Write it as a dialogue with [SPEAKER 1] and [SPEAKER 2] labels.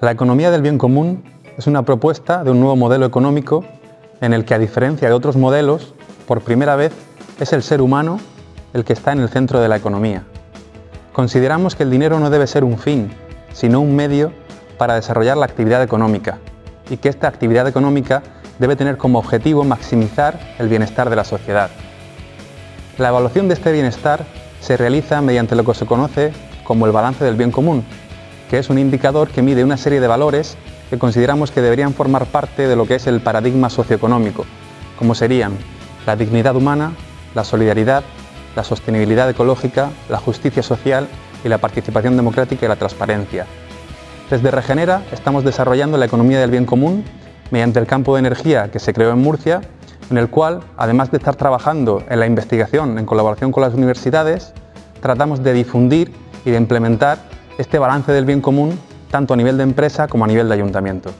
[SPEAKER 1] La economía del bien común es una propuesta de un nuevo modelo económico en el que, a diferencia de otros modelos, por primera vez es el ser humano el que está en el centro de la economía. Consideramos que el dinero no debe ser un fin, sino un medio para desarrollar la actividad económica y que esta actividad económica debe tener como objetivo maximizar el bienestar de la sociedad. La evaluación de este bienestar se realiza mediante lo que se conoce como el balance del bien común, que es un indicador que mide una serie de valores que consideramos que deberían formar parte de lo que es el paradigma socioeconómico, como serían la dignidad humana, la solidaridad, la sostenibilidad ecológica, la justicia social y la participación democrática y la transparencia. Desde Regenera estamos desarrollando la economía del bien común mediante el campo de energía que se creó en Murcia, en el cual, además de estar trabajando en la investigación en colaboración con las universidades, tratamos de difundir y de implementar este balance del bien común tanto a nivel de empresa como a nivel de ayuntamiento.